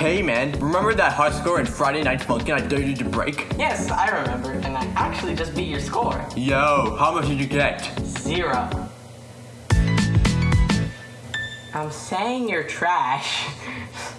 Hey man, remember that high score in Friday Night Funkin' I dared you to break? Yes, I remember, and I actually just beat your score. Yo, how much did you get? Zero. I'm saying you're trash.